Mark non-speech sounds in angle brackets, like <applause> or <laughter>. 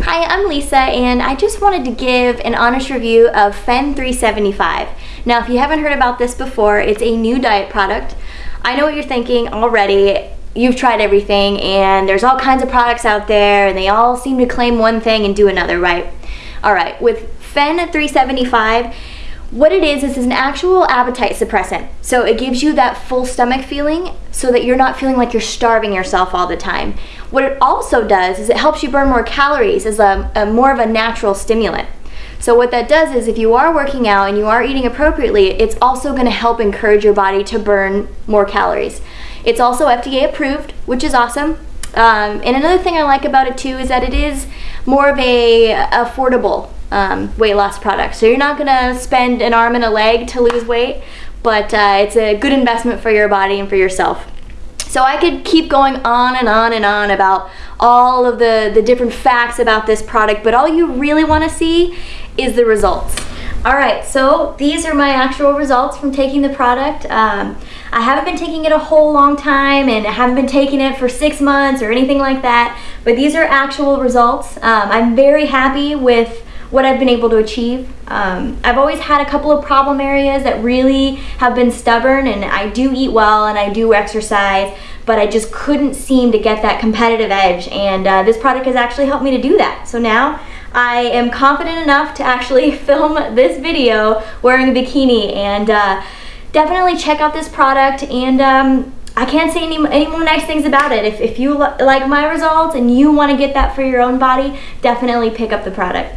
Hi, I'm Lisa and I just wanted to give an honest review of Phen375. Now if you haven't heard about this before, it's a new diet product. I know what you're thinking already. You've tried everything and there's all kinds of products out there and they all seem to claim one thing and do another, right? Alright, with Phen375, what it is, is an actual appetite suppressant. So it gives you that full stomach feeling so that you're not feeling like you're starving yourself all the time. What it also does is it helps you burn more calories as a, a more of a natural stimulant. So what that does is if you are working out and you are eating appropriately, it's also going to help encourage your body to burn more calories. It's also FDA approved, which is awesome. Um, and another thing I like about it too is that it is more of a affordable um, weight loss product. So you're not gonna spend an arm and a leg to lose weight, but uh, it's a good investment for your body and for yourself. So I could keep going on and on and on about all of the, the different facts about this product, but all you really wanna see is the results. All right, so these are my actual results from taking the product. Um, I haven't been taking it a whole long time and I haven't been taking it for six months or anything like that, but these are actual results. Um, I'm very happy with what I've been able to achieve. Um, I've always had a couple of problem areas that really have been stubborn and I do eat well and I do exercise, but I just couldn't seem to get that competitive edge and uh, this product has actually helped me to do that. So now I am confident enough to actually <laughs> film this video wearing a bikini and uh, definitely check out this product and um, I can't say any, any more nice things about it. If, if you like my results and you want to get that for your own body, definitely pick up the product.